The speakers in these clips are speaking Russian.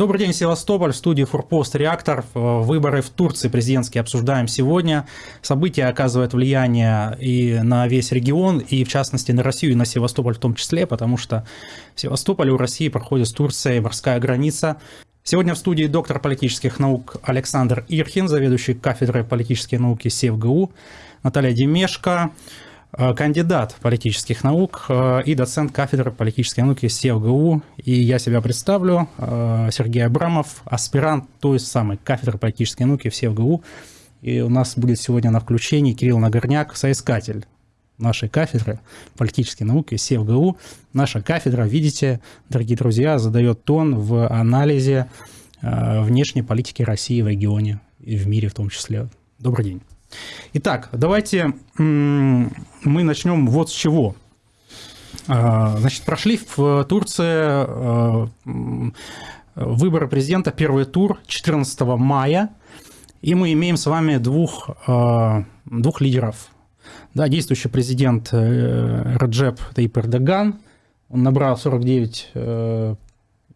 Добрый день, Севастополь, в студии Фурпост Реактор. Выборы в Турции президентские обсуждаем сегодня. События оказывают влияние и на весь регион, и в частности на Россию, и на Севастополь в том числе, потому что в Севастополе у России проходит с Турцией морская граница. Сегодня в студии доктор политических наук Александр Ирхин, заведующий кафедрой политической науки СевГУ, Наталья Демешко, Э, кандидат политических наук э, и доцент кафедры политической науки СЕВГУ. И я себя представлю, э, Сергей Абрамов, аспирант той самой кафедры политической науки в СЕВГУ. И у нас будет сегодня на включении Кирилл Нагорняк, соискатель нашей кафедры политической науки СЕВГУ. Наша кафедра, видите, дорогие друзья, задает тон в анализе внешней политики России в регионе и в мире в том числе. Добрый день. Итак, давайте мы начнем вот с чего. А, значит, прошли в Турции а, выборы президента, первый тур 14 мая, и мы имеем с вами двух, а, двух лидеров. Да, действующий президент э, Раджеп Таип Эрдоган, он набрал 49, э,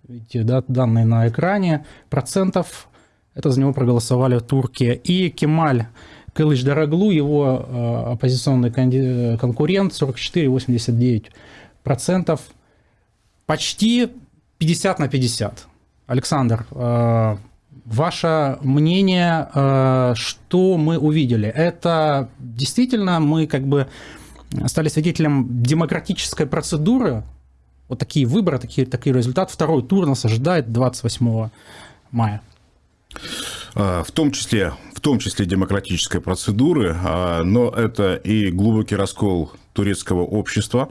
видите, да, данные на экране, процентов, это за него проголосовали турки, и Кемаль Кылыч Дороглу, его э, оппозиционный конкурент, 44,89%. Почти 50 на 50. Александр, э, ваше мнение, э, что мы увидели? Это действительно мы как бы стали свидетелем демократической процедуры, вот такие выборы, такие, такие результаты. Второй тур нас ожидает 28 мая. В том числе том числе демократической процедуры, а, но это и глубокий раскол турецкого общества,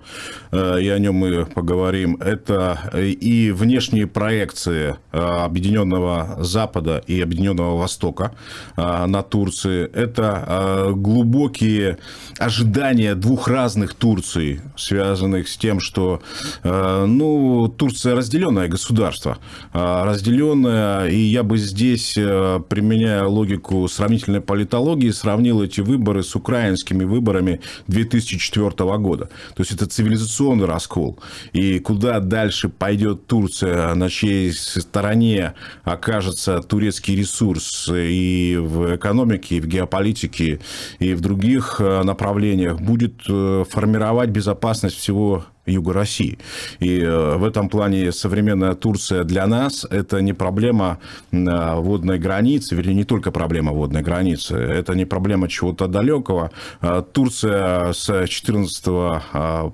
э, и о нем мы поговорим. Это и внешние проекции э, Объединенного Запада и Объединенного Востока э, на Турции. Это глубокие ожидания двух разных Турций, связанных с тем, что ну, Турция разделенное государство. Разделенное, и я бы здесь, применяя логику сравнительной политологии, сравнил эти выборы с украинскими выборами 2004 1994 года. То есть это цивилизационный раскол. И куда дальше пойдет Турция, на чьей стороне окажется турецкий ресурс и в экономике, и в геополитике, и в других э, направлениях, будет э, формировать безопасность всего юга России. И э, в этом плане современная Турция для нас – это не проблема э, водной границы, вернее, не только проблема водной границы, это не проблема чего-то далекого. Э, Турция с 14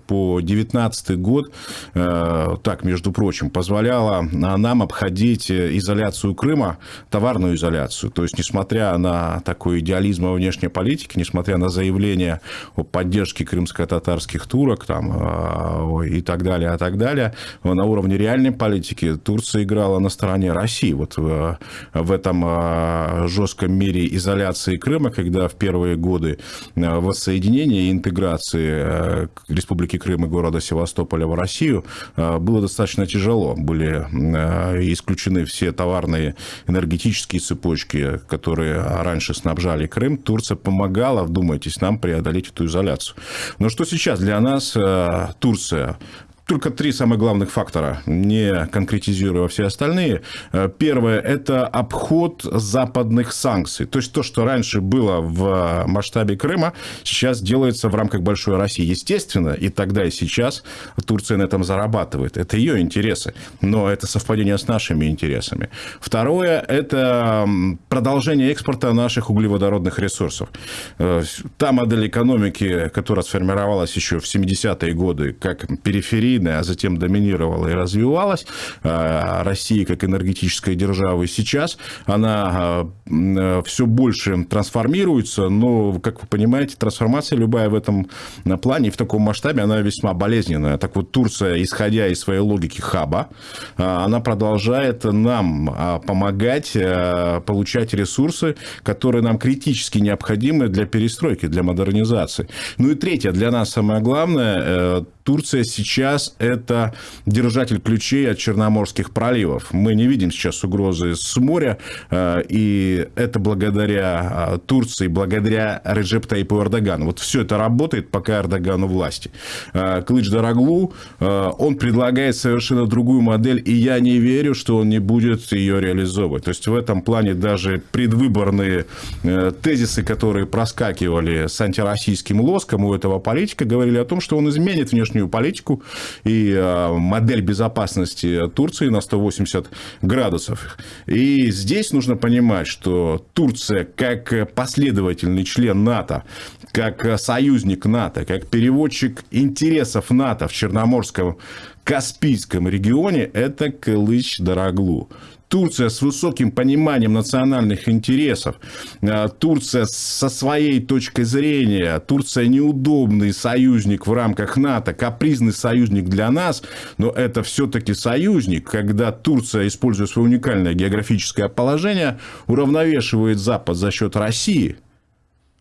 по 19 год, так, между прочим, позволяла нам обходить изоляцию Крыма, товарную изоляцию. То есть, несмотря на такой идеализм во внешней политике, несмотря на заявление о поддержке крымско-татарских турок, там, и так далее, а так далее. На уровне реальной политики Турция играла на стороне России. Вот в, в этом а, жестком мире изоляции Крыма, когда в первые годы воссоединения и интеграции Республики Крым и города Севастополя в Россию было достаточно тяжело. Были исключены все товарные энергетические цепочки, которые раньше снабжали Крым. Турция помогала, вдумайтесь, нам преодолеть эту изоляцию. Но что сейчас для нас Турция uh, только три самых главных фактора, не конкретизируя все остальные. Э, первое – это обход западных санкций. То есть, то, что раньше было в масштабе Крыма, сейчас делается в рамках большой России. Естественно, и тогда, и сейчас Турция на этом зарабатывает. Это ее интересы, но это совпадение с нашими интересами. Второе – это продолжение экспорта наших углеводородных ресурсов. Э, та модель экономики, которая сформировалась еще в 70-е годы, как периферия сильная, а затем доминировала и развивалась. А, Россия как энергетическая держава сейчас, она а, все больше трансформируется, но, как вы понимаете, трансформация любая в этом плане, в таком масштабе, она весьма болезненная. Так вот, Турция, исходя из своей логики хаба, а, она продолжает нам помогать получать ресурсы, которые нам критически необходимы для перестройки, для модернизации. Ну и третье, для нас самое главное, э, Турция сейчас это держатель ключей от Черноморских проливов. Мы не видим сейчас угрозы с моря, э, и это благодаря э, Турции, благодаря Реджеп Таипу Эрдогану. Вот все это работает, пока Эрдоган у власти. Э, Клыч Дороглу, он предлагает совершенно другую модель, и я не верю, что он не будет ее реализовывать. То есть, в этом плане даже предвыборные тезисы, которые проскакивали с антироссийским лоском у этого политика, говорили о том, что он изменит внешнюю политику и модель безопасности Турции на 180 градусов. И здесь нужно понимать, что Турция, как последовательный член НАТО, как союзник НАТО, как переводчик интересов НАТО в Черноморском Каспийском регионе, это Кылыч Дороглу. Турция с высоким пониманием национальных интересов, а, Турция со своей точкой зрения, Турция неудобный союзник в рамках НАТО, капризный союзник для нас, но это все-таки союзник, когда Турция, используя свое уникальное географическое положение, уравновешивает Запад за счет России –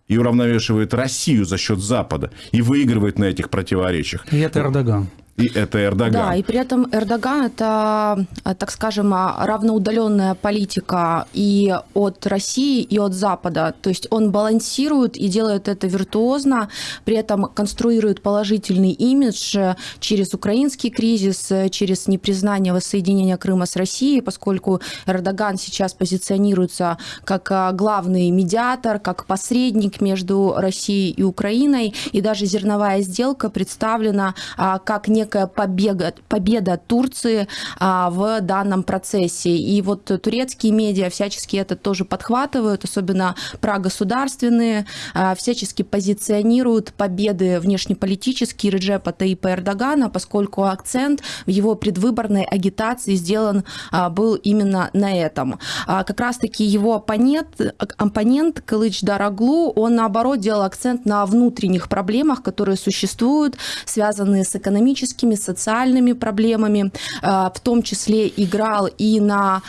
и уравновешивает Россию за счет Запада и выигрывает на этих противоречиях. И это Эрдоган. И это Эрдоган. Да, и при этом Эрдоган это, так скажем, равноудаленная политика и от России, и от Запада. То есть он балансирует и делает это виртуозно, при этом конструирует положительный имидж через украинский кризис, через непризнание воссоединения Крыма с Россией, поскольку Эрдоган сейчас позиционируется как главный медиатор, как посредник между Россией и Украиной, и даже зерновая сделка представлена а, как некая некая победа, победа Турции а, в данном процессе. И вот турецкие медиа всячески это тоже подхватывают, особенно прогосударственные, а, всячески позиционируют победы внешнеполитические Реджепа Таипа Эрдогана, поскольку акцент в его предвыборной агитации сделан а, был именно на этом. Как раз-таки его оппонент, оппонент Кылыч Дараглу, он наоборот делал акцент на внутренних проблемах, которые существуют, связанные с экономическим экономическими, социальными проблемами, э, в том числе играл и на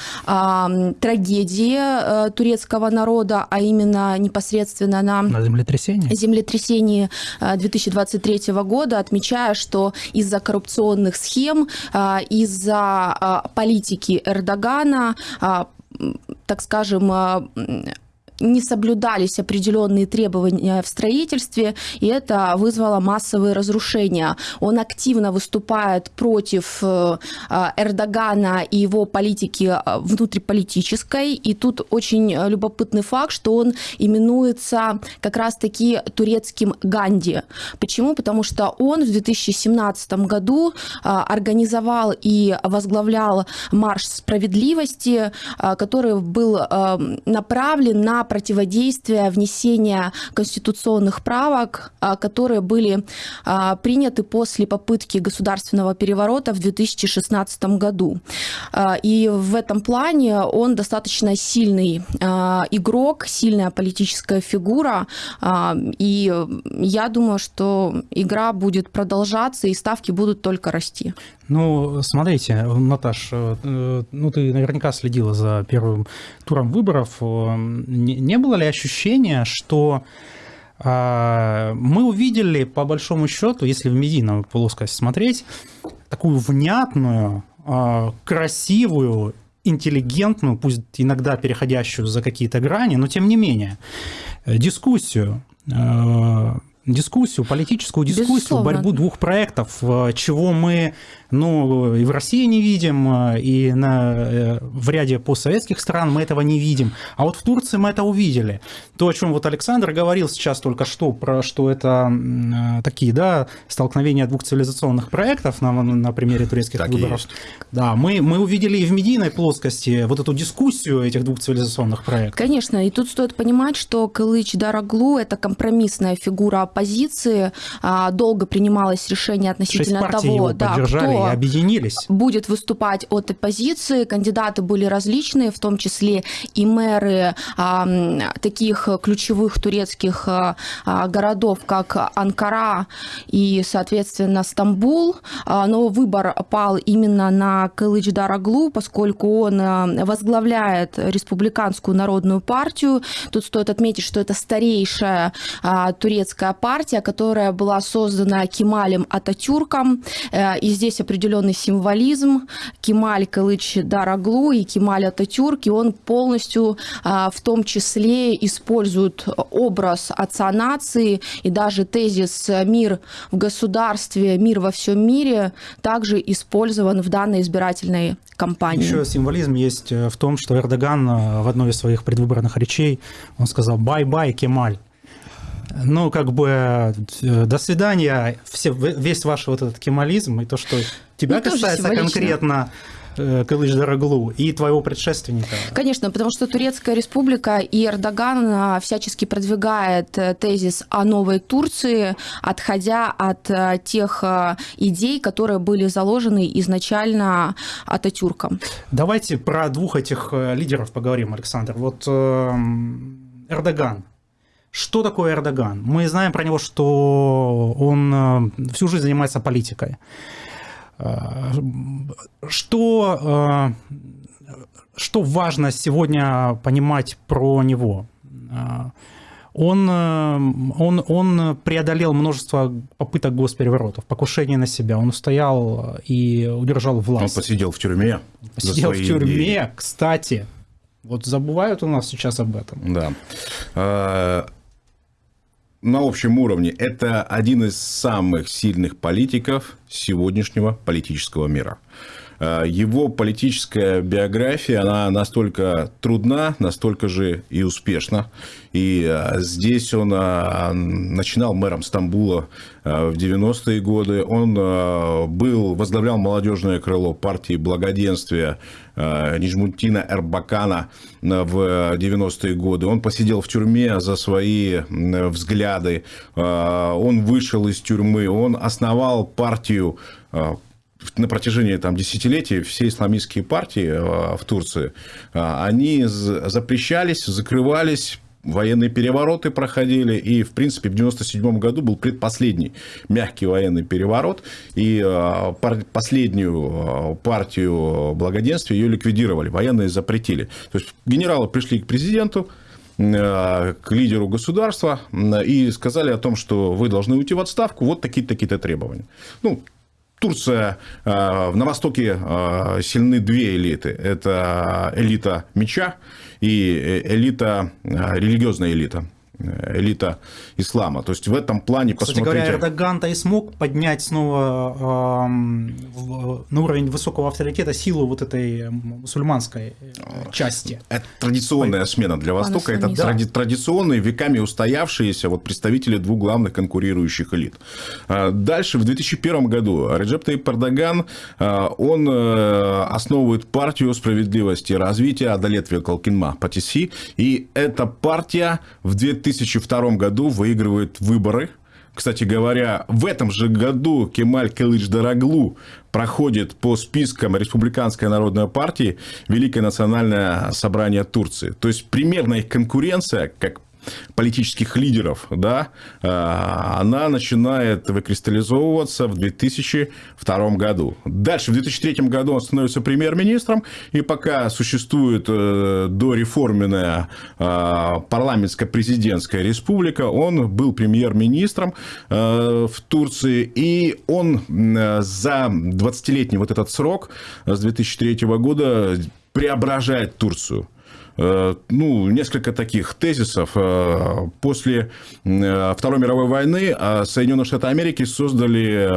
трагедии э, турецкого народа, а именно непосредственно на, на землетрясении. землетрясении 2023 э, года, отмечая, что из-за коррупционных схем, из-за политики Эрдогана, так скажем, не соблюдались определенные требования в строительстве, и это вызвало массовые разрушения. Он активно выступает против э, Эрдогана и его политики э, внутриполитической, и тут очень любопытный факт, что он именуется как раз-таки турецким Ганди. Почему? Потому что он в 2017 году э, организовал и возглавлял марш справедливости, который был направлен на противодействия внесения конституционных правок, а, которые были а, приняты после попытки государственного переворота в 2016 году. А, и в этом плане он достаточно сильный игрок, сильная политическая фигура. И я думаю, что игра будет продолжаться, и ставки будут только расти. Ну, смотрите, Наташ, э, ну ты наверняка следила за первым туром выборов. Э, не было ли ощущения, что а, мы увидели, по большому счету, если в медийном плоскости смотреть, такую внятную, а, красивую, интеллигентную, пусть иногда переходящую за какие-то грани, но тем не менее, э, дискуссию дискуссию, политическую дискуссию, Безусловно. борьбу двух проектов, чего мы ну, и в России не видим, э, и на, э, в ряде постсоветских стран мы этого не видим. А вот в Турции мы это увидели. То, о чем вот Александр говорил сейчас только что, про что это э, такие, да, столкновения двух цивилизационных проектов на, на примере турецких так выборов. Да, мы, мы увидели и в медийной плоскости вот эту дискуссию этих двух цивилизационных проектов. Конечно, и тут стоит понимать, что Кылыч Дараглу – это компромиссная фигура оппозиции. А, долго принималось решение относительно того, да, кто и объединились. будет выступать от оппозиции. Кандидаты были различные, в том числе и мэры а, таких ключевых турецких а, городов, как Анкара и, соответственно, Стамбул. А, но выбор пал именно на Кылыч Дараглу, поскольку он возглавляет республиканскую народную партию. Тут стоит отметить, что это старейшая а, турецкая партия, которая была создана Кемалем Ататюрком. Э, и здесь определенный символизм. Кемаль Кылычдароглу и Кемаль Ататюрк, и он полностью а, в том числе использует образ отца нации и даже тезис «мир в государстве, мир во всем мире» также использован в данной избирательной кампании. Еще символизм есть э, в том, что Эрдоган э, в одной из своих предвыборных речей, он сказал «bye-bye, Кемаль». Ну, как бы, э, до свидания, все, весь ваш вот этот кемализм и то, что тебя ну, касается конкретно, э, Кылыч Дороглу и твоего предшественника. Конечно, потому что Турецкая республика и Эрдоган а, всячески продвигает э, тезис о новой Турции, отходя от тех идей, которые были заложены изначально Ататюрком. Давайте про двух этих лидеров поговорим, Александр. Вот эм, Эрдоган, что такое Эрдоган? Мы знаем про него, что он э, всю жизнь занимается политикой. Э, что, э, что важно сегодня понимать про него? Он, он, он преодолел множество попыток госпереворотов, покушений на себя. Он устоял и удержал власть. Он посидел в тюрьме. Посидел в тюрьме, идеи. кстати. Вот забывают у нас сейчас об этом. Да на общем уровне это один из самых сильных политиков сегодняшнего политического мира. Э, его политическая биография, она настолько трудна, настолько же и успешна. И э, здесь он э, начинал мэром Стамбула в 90-е годы. Он был, возглавлял молодежное крыло партии благоденствия Нижмутина Эрбакана в 90-е годы. Он посидел в тюрьме за свои взгляды. Он вышел из тюрьмы. Он основал партию на протяжении там, десятилетий все исламистские партии э, в Турции, э, они запрещались, закрывались, военные перевороты проходили, и, в принципе, в 1997 году был предпоследний мягкий военный переворот, и э, последнюю партию благоденствия ее ликвидировали, военные запретили. То есть, генералы пришли к президенту, к лидеру государства и сказали о том, что вы должны уйти в отставку, вот такие-то такие требования. Ну, Турция, э, на Востоке э, сильны две элиты. Это элита меча и э, элита, религиозная элита элита ислама. То есть в этом плане Кстати посмотрите... говоря, Эрдоган-то и смог поднять снова э, на уровень высокого авторитета силу вот этой мусульманской э, части. Это традиционная смена для Востока, это да. тради традиционные, веками устоявшиеся вот представители двух главных конкурирующих элит. А дальше, в 2001 году Реджеп Таип Эрдоган, э, он э, основывает партию справедливости и развития Адалет Векалкинма Патиси, и эта партия в 2000 2002 году выигрывает выборы. Кстати говоря, в этом же году Кемаль Кылыч Дороглу проходит по спискам Республиканской народной партии Великое национальное собрание Турции. То есть, примерно их конкуренция, как политических лидеров, да, а, она начинает выкристаллизовываться в 2002 году. Дальше, в 2003 году он становится премьер-министром, и пока существует э, дореформенная а, парламентско-президентская республика, он был премьер-министром э, в Турции, и он за 20-летний вот этот срок с 2003 года преображает Турцию. Э, ну, несколько таких тезисов. Э, после э, Второй мировой войны Соединенные Штаты Америки создали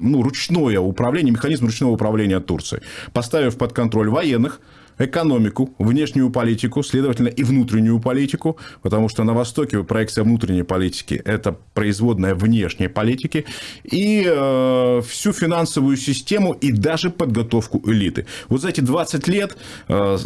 ну, ручное управление, механизм ручного управления Турцией, поставив под контроль военных, экономику, внешнюю политику, следовательно, и внутреннюю политику, потому что на Востоке проекция внутренней политики – это производная внешней политики, и э, всю финансовую систему, и даже подготовку элиты. Вот за эти 20 лет э,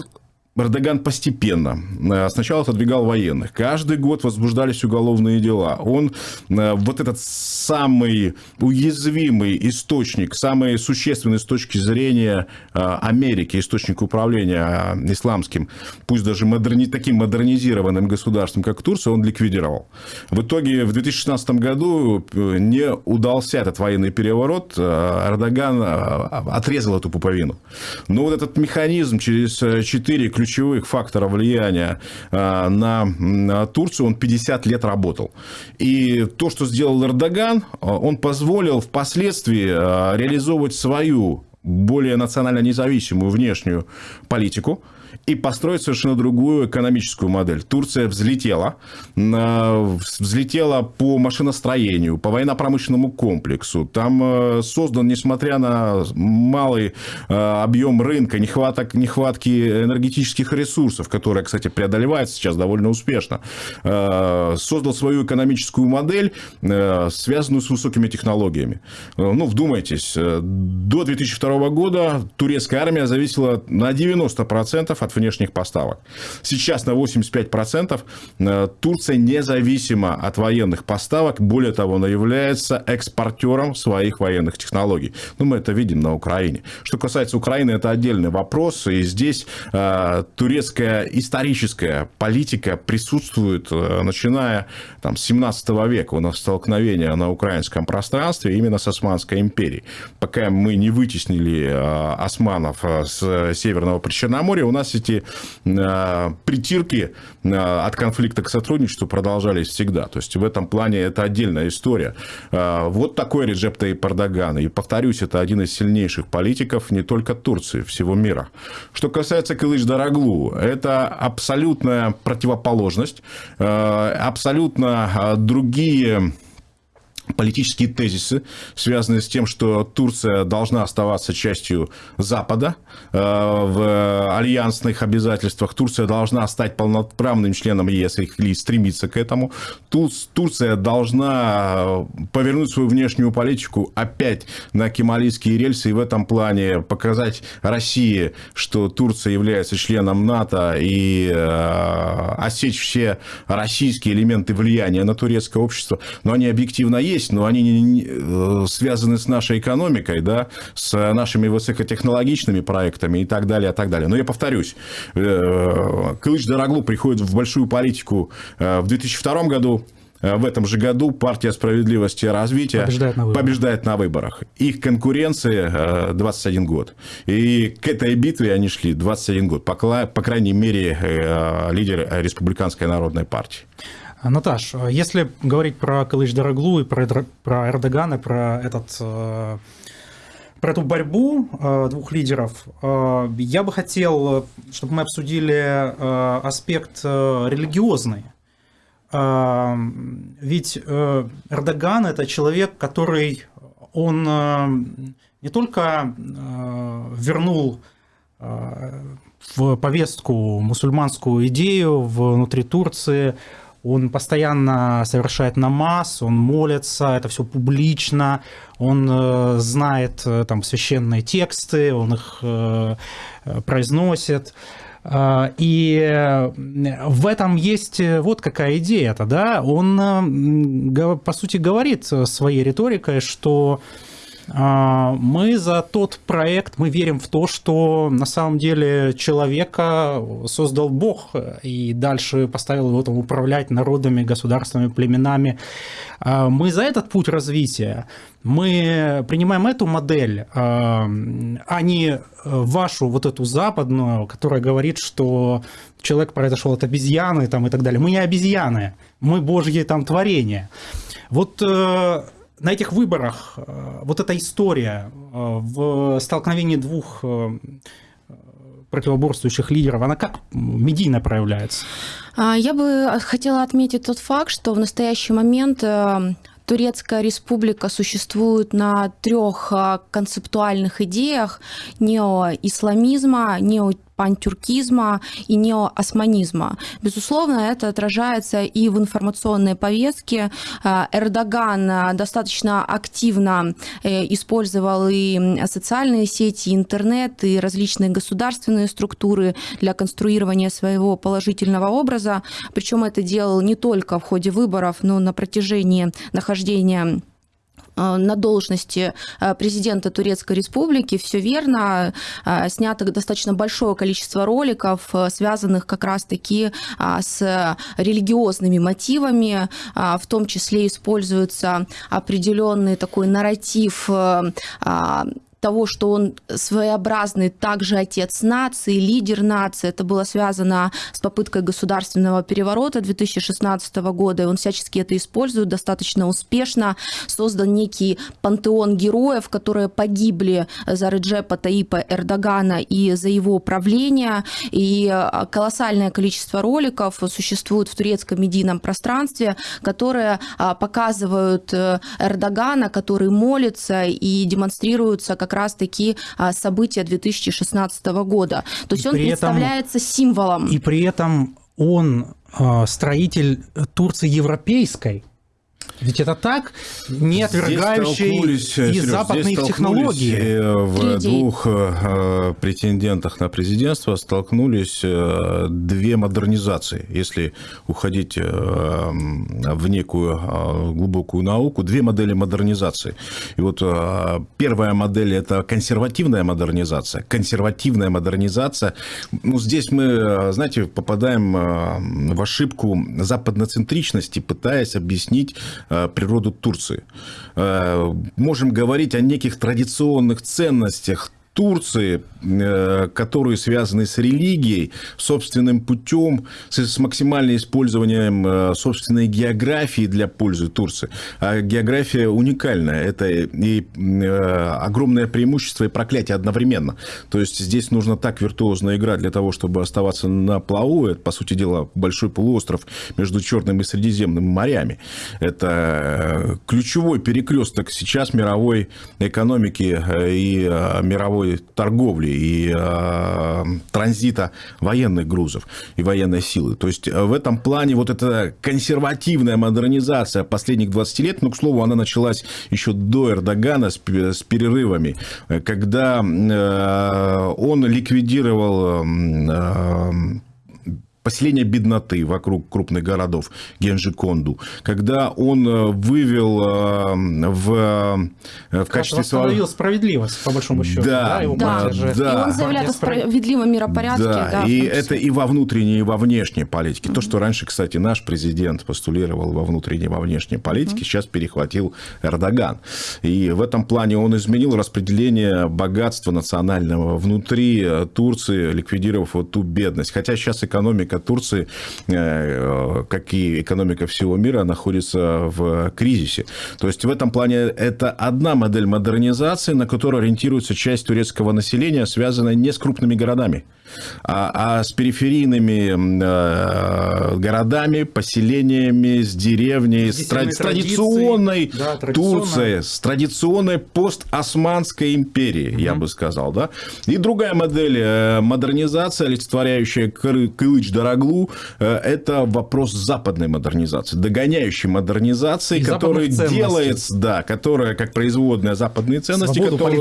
Эрдоган постепенно э, сначала отодвигал военных. Каждый год возбуждались уголовные дела. Он э, вот этот самый уязвимый источник, самый существенный с точки зрения э, Америки, источник управления исламским, пусть даже модерни, таким модернизированным государством, как Турция, он ликвидировал. В итоге в 2016 году не удался этот военный переворот. Эрдоган отрезал эту пуповину. Но вот этот механизм через четыре ключевых фактора влияния э, на Турцию, он 50 лет работал. И то, что сделал Эрдоган, э, он позволил впоследствии э, реализовывать свою более национально независимую внешнюю политику, и построить совершенно другую экономическую модель. Турция взлетела, взлетела по машиностроению, по военно-промышленному комплексу. Там э, создан, несмотря на малый э, объем рынка, нехваток, нехватки энергетических ресурсов, которые, кстати, преодолевается сейчас довольно успешно, э, создал свою экономическую модель, связанную с высокими технологиями. Ну, вдумайтесь, до 2002 года турецкая армия зависела на 90% от внешних поставок. Сейчас на 85% э, Турция независима от военных поставок. Более того, она является экспортером своих военных технологий. Ну, мы это видим на Украине. Что касается Украины, это отдельный вопрос. И здесь э, турецкая историческая политика присутствует, э, начиная там, с 17 века. У нас столкновение на украинском пространстве именно с Османской империей. Пока мы не вытеснили э, османов э, с Северного Причерноморья, у нас эти э, притирки э, от конфликта к сотрудничеству продолжались всегда. То есть, в этом плане это отдельная история. Э, вот такой Реджеп Таyyip Эрдоган. И, повторюсь, это один из сильнейших политиков не только Турции, всего мира. Что касается Кылыч Дороглу, это абсолютная противоположность, абсолютно другие политические тезисы, связанные с тем, что Турция должна оставаться частью Запада э, в альянсных обязательствах. Турция должна стать полноправным членом ЕС или стремиться к этому. Турция должна э, повернуть свою внешнюю политику опять на кемалийские рельсы и в этом плане показать России, что Турция является членом НАТО и э, осечь все российские элементы влияния на турецкое общество. Но они объективно есть, но они не, э, связаны с нашей экономикой, да, с нашими высокотехнологичными проектами и так далее, и так далее. Но я повторюсь, э, Кылыч Дороглу приходит в большую политику э, в 2002 году, в этом же году партия справедливости и развития побеждает на, побеждает на выборах. Их конкуренция 21 год. И к этой битве они шли 21 год. По, по крайней мере, лидер Республиканской народной партии. Наташ, если говорить про Калыч Дороглу и про, про Эрдогана, про этот э, про эту борьбу э, двух лидеров, э, я бы хотел, чтобы мы обсудили аспект религиозный. Ведь Эрдоган – это человек, который он не только вернул в повестку мусульманскую идею внутри Турции, он постоянно совершает намаз, он молится, это все публично, он э, знает э, там священные тексты, он их э, произносит. И в этом есть вот какая идея-то, да, он, по сути, говорит своей риторикой, что мы за тот проект, мы верим в то, что на самом деле человека создал Бог и дальше поставил его там управлять народами, государствами, племенами. А, мы за этот путь развития. Мы принимаем эту модель, а, а не вашу вот эту западную, которая говорит, что человек произошел от обезьяны там, и так далее. Мы не обезьяны, мы божьи там творения. Вот э, на этих выборах э, вот эта история э, в столкновении двух э, противоборствующих лидеров, она как медийно проявляется? А, я бы хотела отметить тот факт, что в настоящий момент Турецкая республика существует на трех концептуальных идеях неоисламизма, нео пантюркизма и неоосманизма. Безусловно, это отражается и в информационной повестке. Эрдоган достаточно активно использовал и социальные сети, интернет, и различные государственные структуры для конструирования своего положительного образа. Причем это делал не только в ходе выборов, но на протяжении нахождения э, на должности э, президента Турецкой Республики, все верно, э, снято достаточно большое количество роликов, связанных как раз-таки с религиозными мотивами, в том числе используется определенный такой нарратив того, что он своеобразный также отец нации, лидер нации. Это было связано с попыткой государственного переворота 2016 года, и он всячески это использует достаточно успешно. Создан некий пантеон героев, которые погибли за Реджепа Таипа Эрдогана и за его правление. И а, колоссальное количество роликов существует в турецком медийном пространстве, которые а, показывают э, Эрдогана, который молится и демонстрируются как как раз-таки а, события 2016 года. То есть и он представляется этом, символом. И при этом он а, строитель Турции европейской, ведь это так, не отвергающий и западные технологии. Э, в Три двух э, претендентах на президентство столкнулись э, две модернизации. Если уходить в некую глубокую науку, две модели модернизации. И вот первая модель – это консервативная модернизация. Консервативная модернизация. Ну, здесь мы, знаете, попадаем в ошибку западноцентричности, пытаясь объяснить Э, природу Турции. Э, можем говорить о неких традиционных ценностях Турции, э, которые связаны с религией, собственным путем, с максимальным использованием э, собственной географии для пользы Турции. А география уникальная. Это и э, огромное преимущество и проклятие одновременно. То есть здесь нужно так виртуозно играть для того, чтобы оставаться на плаву. Это, по сути дела, большой полуостров между Черным и Средиземным морями. Это ключевой перекресток сейчас мировой экономики и мировой мировой торговли и э, транзита военных грузов и военной силы. То есть э, в этом плане вот эта консервативная модернизация последних 20 лет, ну, к слову, она началась еще до Эрдогана с, с перерывами, э, когда э, он ликвидировал э, поселение бедноты вокруг крупных городов, Генжиконду, когда он э, вывел э, в, э, в качестве... Восстановил справедливость, по большому счету. Да, да, его да, же... да. И он заявляет о справедливом миропорядке. Да, да и это и во внутренней, и во внешней политике. Mm-hmm. То, что раньше, кстати, наш президент постулировал во внутренней, и во внешней политике, mm-hmm. сейчас перехватил Эрдоган. И в этом плане он изменил распределение богатства национального внутри Турции, ликвидировав вот ту бедность. Хотя сейчас экономика экономика Турции, э, как и экономика всего мира, находится в кризисе. То есть в этом плане это одна модель модернизации, на которую ориентируется часть турецкого населения, связанная не с крупными городами, а, а с периферийными э, городами, поселениями, с деревней, с, тради- традиционной да, Турцией, с традиционной постосманской империей, угу. я бы сказал. Да? И другая модель э, модернизация, олицетворяющая Кылыч Дороглу, э, это вопрос западной модернизации, догоняющей модернизации, и которая делается, да, которая как производная западные ценности, которая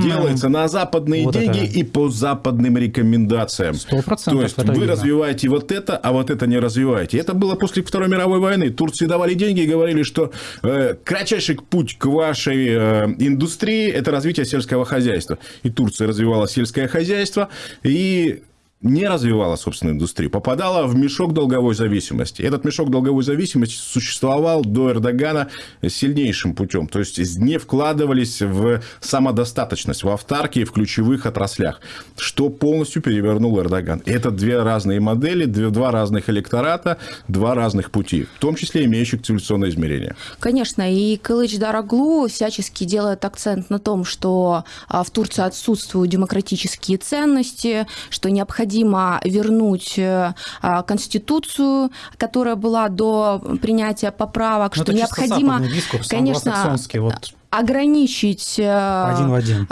делается на западные вот деньги это... и по западным рекомендациям рекомендациям. 100% То есть вы видно. развиваете вот это, а вот это не развиваете. Это было после Второй мировой войны. Турции давали деньги и говорили, что э, кратчайший путь к вашей э, индустрии – это развитие сельского хозяйства. И Турция развивала сельское хозяйство, и не развивала собственную индустрию, попадала в мешок долговой зависимости. Этот мешок долговой зависимости существовал до Эрдогана сильнейшим путем. То есть не вкладывались в самодостаточность, в автарки в ключевых отраслях, что полностью перевернул Эрдоган. Это две разные модели, два разных электората, два разных пути, в том числе имеющих цивилизационное измерение. Конечно, и Кылыч Дараглу всячески делает акцент на том, что а, в Турции отсутствуют демократические ценности, что необходимо необходимо вернуть э, а, Конституцию, которая была до принятия поправок, Но ну, что необходимо, дискурс, конечно, вот ограничить один в один.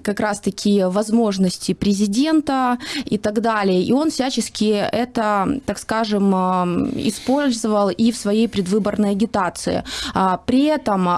как раз-таки возможности президента и так далее. И он всячески это, так скажем, использовал и в своей предвыборной агитации. При этом,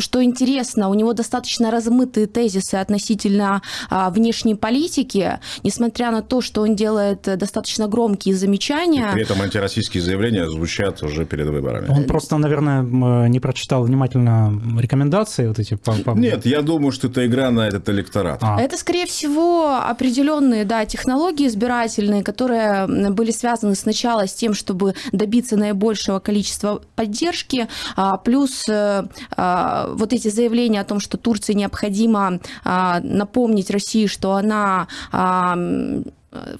что интересно, у него достаточно размытые тезисы относительно внешней политики, несмотря на то, что он делает достаточно громкие замечания. И при этом антироссийские заявления звучат уже перед выборами. Он просто, наверное, не прочитал внимательно рекомендации вот эти. По, по... Нет, я думаю, что это игра на этот электорат. А. Это, скорее всего, определенные да, технологии избирательные, которые были связаны сначала с тем, чтобы добиться наибольшего количества поддержки, а, плюс э, а, вот эти заявления о том, что Турции необходимо напомнить России, что она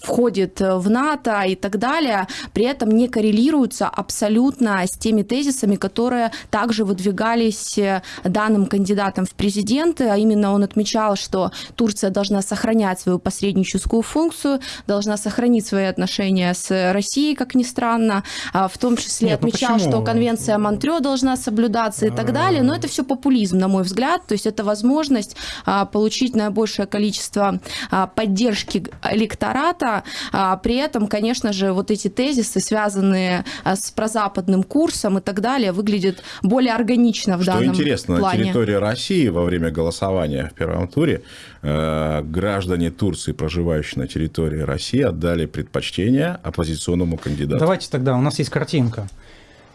входит в НАТО и так далее, при этом не коррелируются абсолютно с теми тезисами, которые также выдвигались э, данным кандидатом в президенты, а именно он отмечал, что Турция должна сохранять свою посредническую функцию, должна сохранить свои отношения с Россией, как ни странно, а в том числе Нет, ну отмечал, ну что конвенция Монтрё должна соблюдаться и так далее, но это все популизм, на мой взгляд, то есть это возможность а, получить наибольшее количество а, поддержки электората электората. А при этом, конечно же, вот эти тезисы, связанные а, с прозападным курсом и так далее, выглядят более органично в Что данном интересно, плане. на территории России во время голосования в первом туре э, граждане Турции, проживающие на территории России, отдали предпочтение оппозиционному кандидату. Давайте тогда, у нас есть картинка.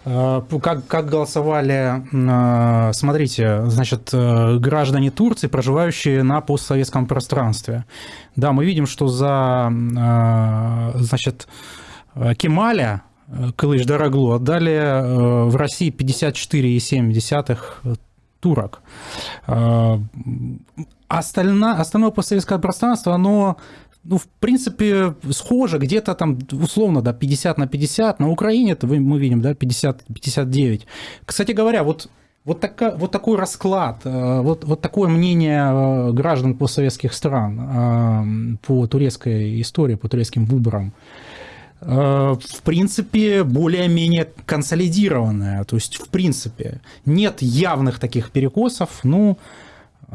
Э, как, как голосовали, э, смотрите, значит, э, граждане Турции, проживающие на постсоветском пространстве. Да, мы видим, что за, значит, Кемаля, Кылыч Дороглу отдали в России 54,7 турок. Остальное, остальное постсоветское пространство, оно ну, в принципе, схоже, где-то там, условно, да, 50 на 50. На Украине это мы видим, да, 50, 59. Кстати говоря, вот вот, така, вот такой расклад, э, вот, вот такое мнение э, граждан постсоветских стран э, по турецкой истории, по турецким выборам, в принципе, более-менее консолидированное. То есть, в принципе, нет явных таких перекосов. Ну,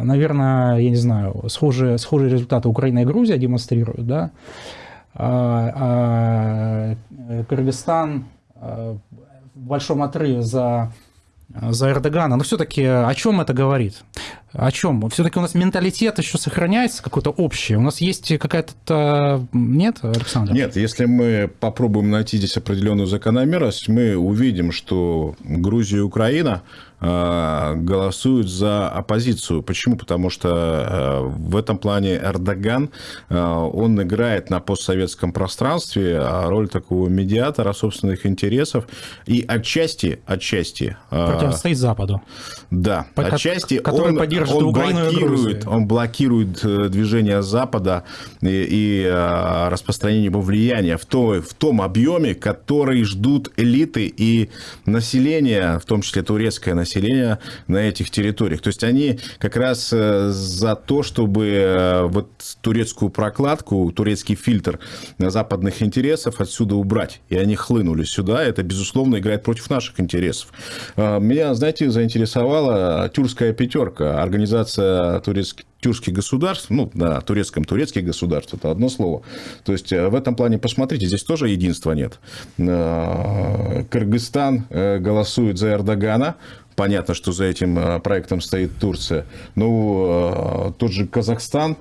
наверное, я не знаю, схожие, схожие результаты Украина и Грузия демонстрируют, да, а, а Кыргызстан а, в большом отрыве за, за Эрдогана, но все-таки о чем это говорит? О чем? Все-таки у нас менталитет еще сохраняется какой-то общий. У нас есть какая-то... Нет, Александр? Нет, если мы попробуем найти здесь определенную закономерность, мы увидим, что Грузия и Украина Э, голосуют за оппозицию. Почему? Потому что э, в этом плане Эрдоган, э, он играет на постсоветском пространстве роль такого медиатора собственных интересов и отчасти, отчасти... Противостоит Западу. Да, По, отчасти который он, поддерживает он Украину блокирует, он блокирует движение Запада и, и распространение его влияния в, то, в том объеме, который ждут элиты и население, в том числе турецкое население, населения на этих территориях. То есть они как раз э, за то, чтобы э, вот турецкую прокладку, турецкий фильтр западных интересов отсюда убрать. И они хлынули сюда. Это, безусловно, играет против наших интересов. Э, меня, знаете, заинтересовала тюркская пятерка, организация турецких тюркских государств, ну, на турецком турецких государств, это одно слово. То есть, в этом плане, посмотрите, здесь тоже единства нет. Кыргызстан голосует за Эрдогана, Понятно, что за этим э, проектом стоит Турция. Ну, э, тот же Казахстан,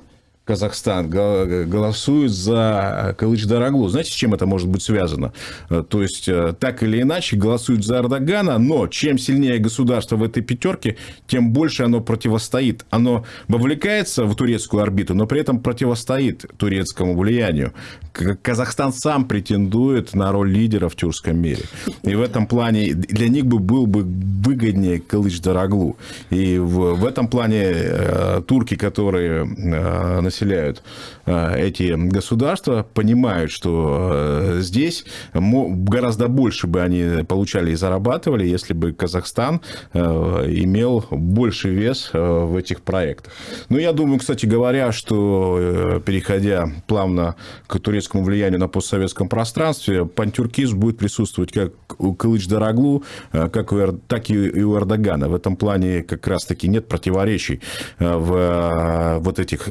Казахстан голосует за Кылыч Дороглу. Знаете, с чем это может быть связано? Э, то есть, так или иначе, голосуют за Эрдогана, но чем сильнее государство в этой пятерке, тем больше оно противостоит. Оно вовлекается в турецкую орбиту, но при этом противостоит турецкому влиянию. Казахстан сам претендует на роль лидера в тюркском мире. И в этом плане для них бы был бы выгоднее Кылыч Дороглу. И в, в этом плане э, турки, которые э, населяют населяют эти государства, понимают, что здесь гораздо больше бы они получали и зарабатывали, если бы Казахстан имел больший вес в этих проектах. Но я думаю, кстати говоря, что переходя плавно к турецкому влиянию на постсоветском пространстве, пантюркизм будет присутствовать как у Кылыч Дороглу, как у, так и у Эрдогана. В этом плане как раз-таки нет противоречий в вот этих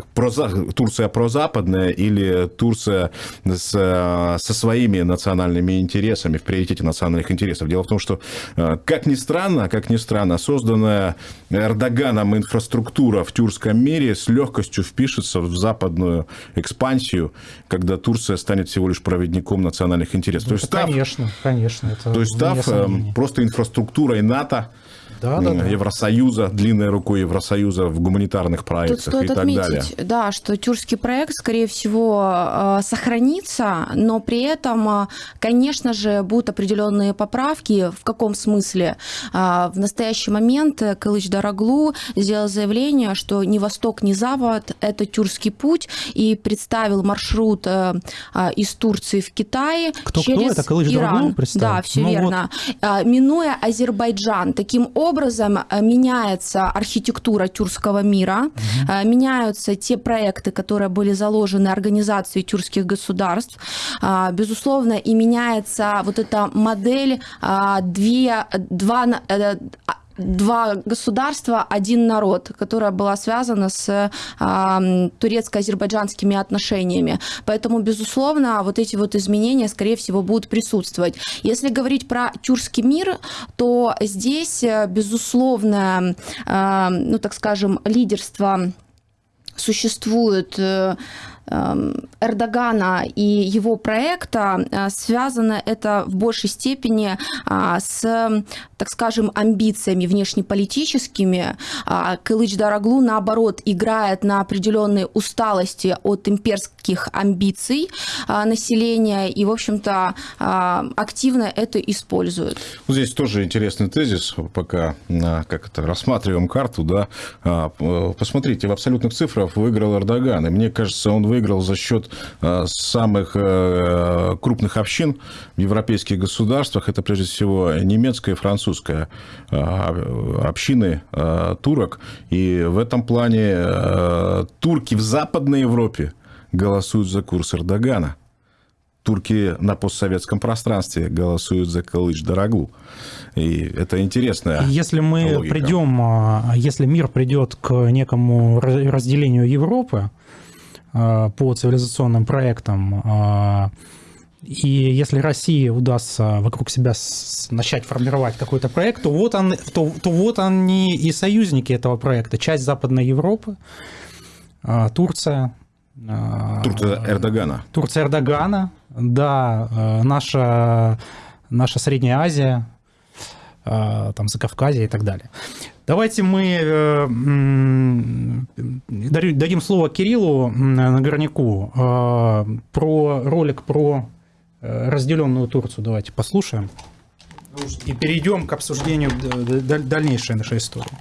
Турция прозападная или Турция с, со своими национальными интересами, в приоритете национальных интересов. Дело в том, что, как ни странно, как ни странно, созданная Эрдоганом инфраструктура в тюркском мире с легкостью впишется в западную экспансию, когда Турция станет всего лишь проводником национальных интересов. Ну, то есть, конечно, став, конечно. Это то есть, став просто инфраструктурой НАТО, да, да, да. Евросоюза, длинной рукой Евросоюза в гуманитарных проектах Тут стоит и так отметить, далее. Да, что тюркский проект, скорее всего, э, сохранится, но при этом, э, конечно же, будут определенные поправки. В каком смысле? Э, в настоящий момент Кылыч Дороглу сделал заявление, что ни восток, ни запад – это тюркский путь, и представил маршрут из Турции в Китай кто, через кто это? Кылыч Иран. Дороглу представил? Да, все ну верно. Вот. Минуя Азербайджан. Таким образом, образом э, меняется архитектура тюркского мира, угу. меняются те проекты, которые были заложены организацией тюркских государств. Э, безусловно, и меняется вот эта модель две, два, два государства, один народ, которая была связана с э, турецко-азербайджанскими отношениями. Поэтому, безусловно, вот эти вот изменения, скорее всего, будут присутствовать. Если говорить про тюркский мир, то здесь, э, безусловно, э, ну, так скажем, лидерство существует э, Эрдогана и его проекта э, связано это в большей степени а, с, так скажем, амбициями внешнеполитическими. А, Кылыч Дороглу, наоборот, играет на определенной усталости от имперских амбиций а, населения и, в общем-то, активно это использует. Здесь тоже интересный тезис, пока как это, рассматриваем карту. Да, посмотрите, в абсолютных цифрах выиграл Эрдоган, и мне кажется, он выиграл выиграл за счет э, самых э, крупных общин в европейских государствах. Это прежде всего немецкая и французская э, общины турок. И в этом плане турки в Западной Европе голосуют за курс Эрдогана. Турки на постсоветском пространстве голосуют за Калыч Дороглу. И это интересно. Если мы логика. придем, если мир придет к некому разделению Европы, по цивилизационным проектам. Э, и если России удастся вокруг себя начать формировать какой-то проект, то вот, он, то, то вот они и союзники этого проекта. Часть Западной Европы, э, Турция. Турция Эрдогана. Турция Эрдогана, да, наша, наша Средняя Азия, там Закавказье и так далее. Давайте мы э, дадим слово Кириллу Нагорняку э, про ролик про э, разделенную Турцию. Давайте послушаем. И перейдем к обсуждению дальнейшей нашей истории.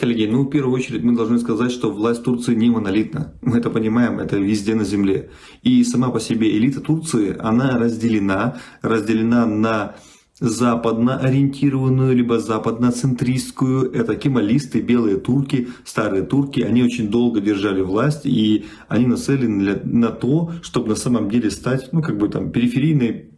Коллеги, ну, в первую очередь мы должны сказать, что власть Турции не монолитна. Мы это понимаем, это везде на земле. И сама по себе элита Турции, она разделена, разделена на западно ориентированную, либо западноцентристскую. Это кемалисты, белые турки, старые турки. Они очень долго держали власть, и они нацелены на то, чтобы на самом деле стать, ну, как бы там, периферийной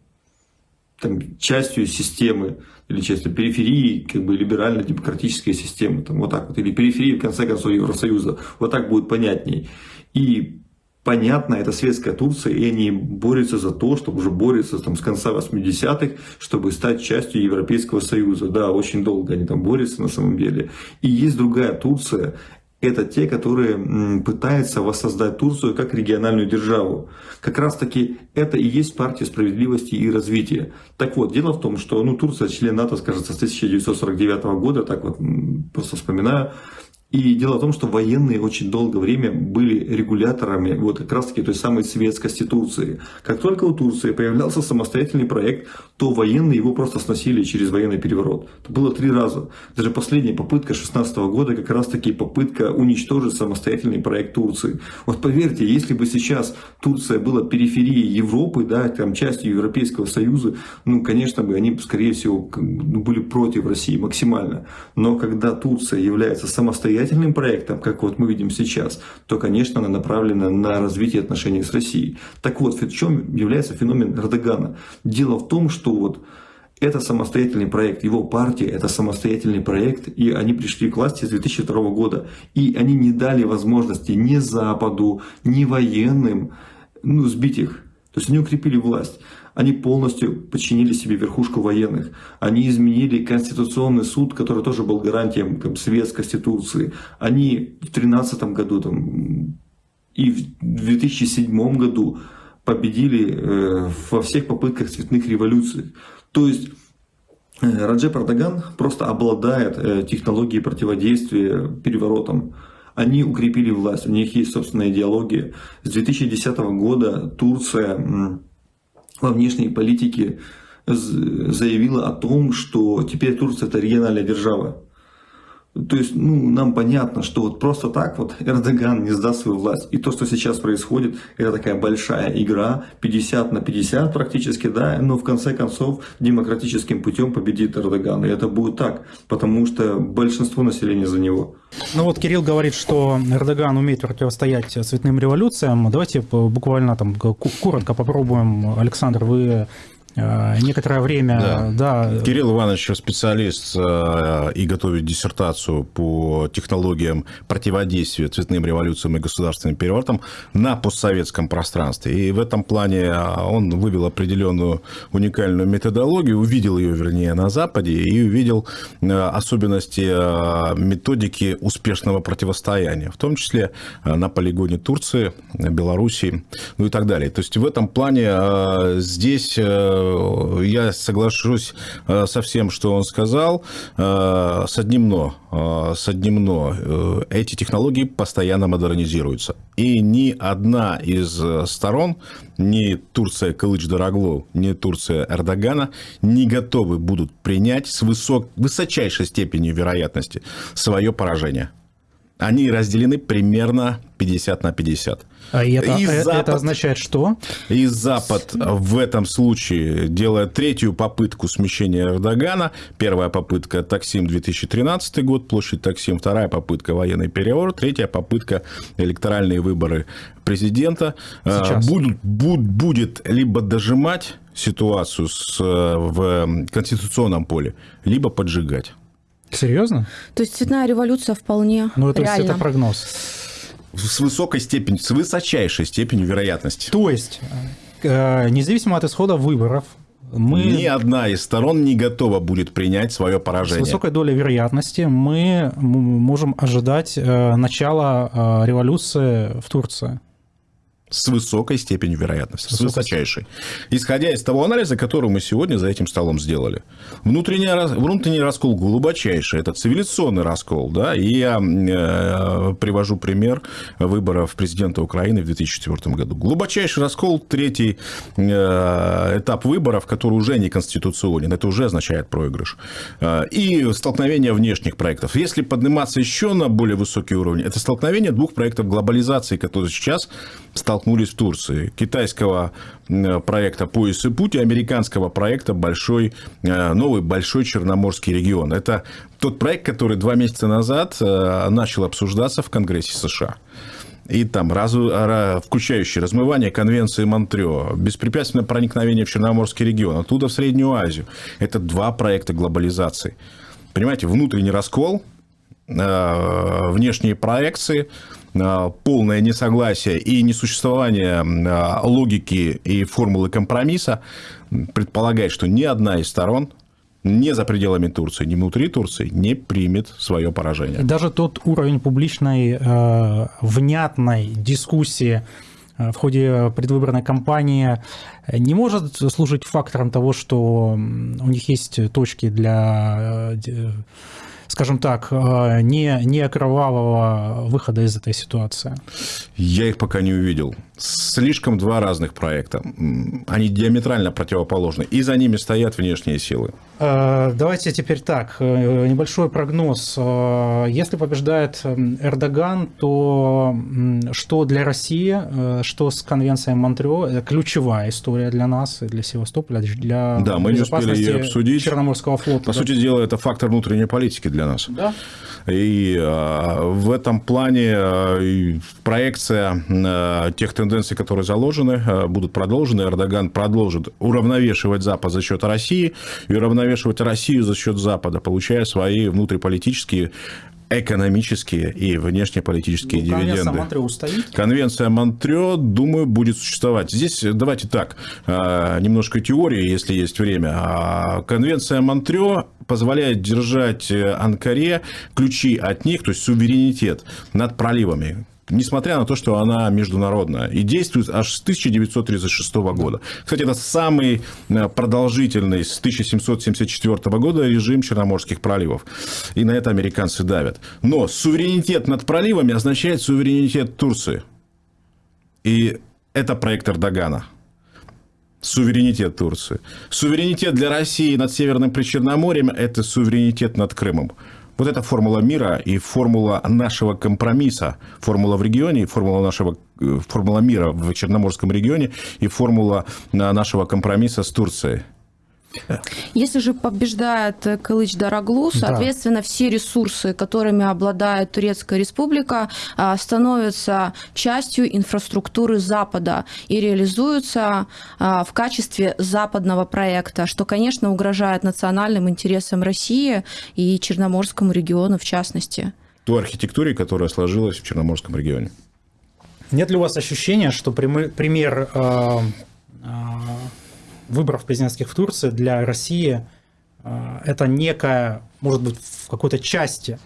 там, частью системы, или частью периферии, как бы либерально-демократической системы, там, вот так вот, или периферии, в конце концов, Евросоюза. Вот так будет понятней. И понятно, это светская Турция, и они борются за то, чтобы уже борются там, с конца 80-х, чтобы стать частью Европейского Союза. Да, очень долго они там борются на самом деле. И есть другая Турция, это те, которые пытаются воссоздать Турцию как региональную державу. Как раз таки это и есть партия справедливости и развития. Так вот, дело в том, что ну, Турция член НАТО, скажется, с 1949 года, так вот просто вспоминаю, И дело в том, что военные очень долгое время были регуляторами вот как раз таки той самой светскости Турции. Как только у Турции появлялся самостоятельный проект, то военные его просто сносили через военный переворот. Это было три раза. Даже последняя попытка 16 года как раз таки попытка уничтожить самостоятельный проект Турции. Вот поверьте, если бы сейчас Турция была периферией Европы, да, там частью Европейского Союза, ну, конечно бы они, скорее всего, ну, были против России максимально. Но когда Турция является самостоятельной самостоятельным проектом, как вот мы видим сейчас, то, конечно, она направлена на развитие отношений с Россией. Так вот, в чем является феномен Эрдогана? Дело в том, что вот это самостоятельный проект, его партия – это самостоятельный проект, и они пришли к власти с 2002 года, и они не дали возможности ни Западу, ни военным ну, сбить их. То есть они укрепили власть. Они полностью подчинили себе верхушку военных. Они изменили Конституционный суд, который тоже был гарантием там, светскости Турции. Они в 2013 году там, и в 2007 году победили э, во всех попытках цветных революций. То есть э, Раджеп Эрдоган просто обладает э, технологией противодействия переворотам. Они укрепили власть, у них есть собственная идеология. С 2010 года Турция во внешней политике заявила о том, что теперь Турция это региональная держава. То есть, ну, нам понятно, что вот просто так вот Эрдоган не сдаст свою власть. И то, что сейчас происходит, это такая большая игра, 50 на 50 практически, да, но в конце концов демократическим путем победит Эрдоган. И это будет так, потому что большинство населения за него. Ну вот Кирилл говорит, что Эрдоган умеет противостоять цветным революциям. Давайте буквально там коротко попробуем. Александр, вы некоторое время, да. да. Кирилл Иванович специалист э, и готовит диссертацию по технологиям противодействия цветным революциям и государственным переворотам на постсоветском пространстве. И в этом плане э, он вывел определенную уникальную методологию, увидел ее, вернее, на Западе и увидел особенности методики успешного противостояния, в том числе на полигоне Турции, Белоруссии, ну и так далее. То есть в этом плане здесь я соглашусь э, со всем, что он сказал, э, с одним но. Э, с одним но. Эти технологии постоянно модернизируются. И ни одна из сторон, ни Турция Кылыч-Дороглу, ни Турция Эрдогана не готовы будут принять с высок... высочайшей степенью вероятности свое поражение. Они разделены примерно 50 на 50. А это, и э, Запад, это означает что? И Запад в этом случае делает третью попытку смещения Эрдогана. Первая попытка Таксим 2013 год, площадь Таксим. Вторая попытка военный переворот. Третья попытка электоральные выборы президента. Сейчас. Будут, буд, будет либо дожимать ситуацию с, в конституционном поле, либо поджигать. Серьезно? То есть цветная революция вполне Ну, это, реально. это прогноз с высокой степенью, с высочайшей степенью вероятности. То есть, э, независимо от исхода выборов, мы... Ни одна из сторон не готова будет принять свое поражение. С высокой долей вероятности мы можем ожидать э, начала э, революции в Турции с высокой степенью вероятности, с высочайшей. Исходя из того анализа, который мы сегодня за этим столом сделали. Внутренний, внутренний раскол глубочайший, это цивилизационный раскол. Да? И я э, привожу пример выборов президента Украины в 2004 году. Глубочайший раскол, третий э, этап выборов, который уже не конституционен, это уже означает проигрыш. Э, и столкновение внешних проектов. Если подниматься еще на более высокий уровень, это столкновение двух проектов глобализации, которые сейчас стал столкнулись в Турции. Китайского проекта «Пояс и путь» и американского проекта «Большой, э, новый Большой Черноморский регион». Это тот проект, который два месяца назад э, начал обсуждаться в Конгрессе США и там раз, включающий размывание конвенции Монтрео, беспрепятственное проникновение в Черноморский регион, оттуда в Среднюю Азию. Это два проекта глобализации. Понимаете, внутренний раскол, э, внешние проекции, полное несогласие и несуществование э, логики и формулы компромисса предполагает, что ни одна из сторон не за пределами Турции, ни внутри Турции не примет свое поражение. Даже тот уровень публичной э, внятной дискуссии в ходе предвыборной кампании не может служить фактором того, что у них есть точки для скажем так, э, не, не кровавого выхода из этой ситуации? Я их пока не увидел. Слишком два разных проекта. Они диаметрально противоположны. И за ними стоят внешние силы. Э, давайте теперь так. Э, небольшой прогноз. Если побеждает Эрдоган, то что для России, что с конвенцией Монтрео, это ключевая история для нас для Севастополя, для да, мы не успели ее обсудить. Черноморского флота. По да? сути дела, это фактор внутренней политики для нас. Да. И э, в этом плане э, проекция э, тех тенденций, которые заложены, э, будут продолжены. Эрдоган продолжит уравновешивать Запад за счет России и уравновешивать Россию за счет Запада, получая свои внутриполитические экономические и внешнеполитические ну, дивиденды. Конвенция Монтрео устоит? Конвенция Монтрео, думаю, будет существовать. Здесь давайте так, а, немножко теории, если есть время. А, конвенция Монтрео позволяет держать э, Анкаре ключи от них, то есть суверенитет над проливами несмотря на то, что она международная, и действует аж с 1936 года. Кстати, это самый э, продолжительный с 1774 года режим Черноморских проливов. И на это американцы давят. Но суверенитет над проливами означает суверенитет Турции. И это проект Эрдогана. Суверенитет Турции. Суверенитет для России над Северным Причерноморьем – это суверенитет над Крымом. Вот эта формула мира и формула нашего компромисса, формула в регионе, формула нашего э, формула мира в Черноморском регионе и формула э, нашего компромисса с Турцией. Если же побеждает Кылыч Дороглу, соответственно, да. все ресурсы, которыми обладает Турецкая республика, а, становятся частью инфраструктуры Запада и реализуются а, в качестве западного проекта, что, конечно, угрожает национальным интересам России и Черноморскому региону в частности. Ту архитектуре, которая сложилась в Черноморском регионе. Нет ли у вас ощущения, что пример э, э, выборов президентских в Турции для России э, это некая, может быть, в какой-то части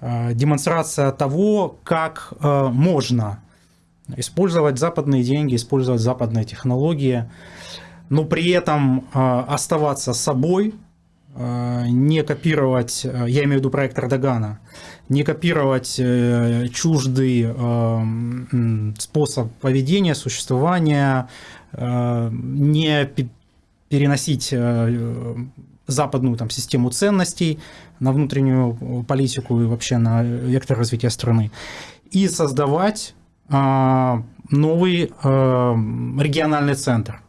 э, демонстрация того, как э, можно использовать западные деньги, использовать западные технологии, но при этом оставаться собой, не копировать, я имею в виду проект Эрдогана, не копировать чуждый способ поведения, существования, Э, не переносить э, западную там, систему ценностей на внутреннюю политику и вообще на вектор развития страны, и создавать э, новый региональный центр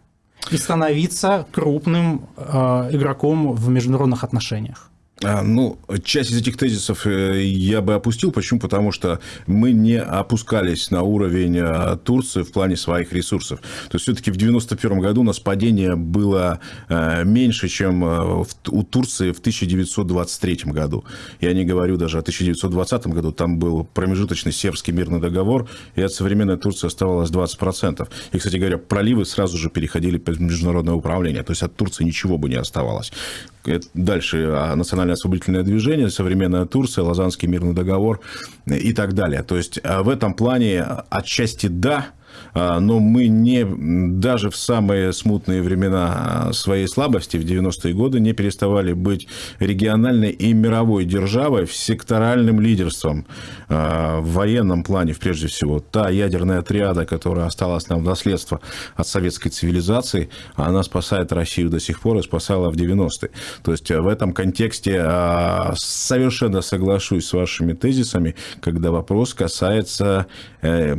и становиться крупным игроком в международных отношениях. А, ну, часть из этих тезисов э, я бы опустил. Почему? Потому что мы не опускались на уровень э, Турции в плане своих ресурсов. То есть, все-таки в 1991 году у нас падение было э, меньше, чем у Турции в 1923 году. Я не говорю даже о 1920 году. Там был промежуточный сербский мирный договор, и от современной Турции оставалось 20%. И, кстати говоря, проливы сразу же переходили под международное управление. То есть, от Турции ничего бы не оставалось. Дальше а, национальное освободительное движение, современная Турция, Лазанский мирный договор и так далее. То есть а, в этом плане отчасти да, но мы не, даже в самые смутные времена своей слабости, в 90-е годы, не переставали быть региональной и мировой державой, секторальным лидерством а, в военном плане, прежде всего. Та ядерная триада, которая осталась нам в наследство от советской цивилизации, она спасает Россию до сих пор и спасала в 90-е. То есть в этом контексте а, совершенно соглашусь с вашими тезисами, когда вопрос касается э,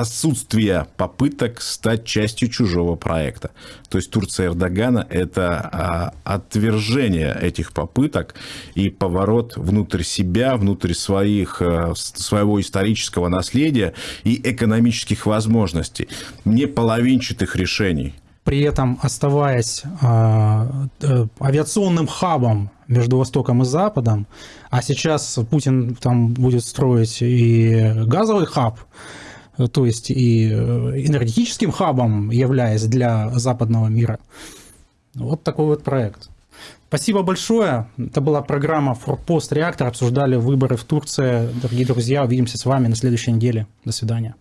отсутствие попыток стать частью чужого проекта. То есть Турция Эрдогана – это а, отвержение этих попыток и поворот внутрь себя, внутрь своих, э, своего исторического наследия и экономических возможностей, не половинчатых решений при этом оставаясь э, авиационным хабом между Востоком и Западом, а сейчас Путин там будет строить и газовый хаб, то есть и э, энергетическим хабом являясь для западного мира. Вот такой вот проект. Спасибо большое. Это была программа «Форпост Реактор». Обсуждали выборы в Турции. Дорогие друзья, увидимся с вами на следующей неделе. До свидания.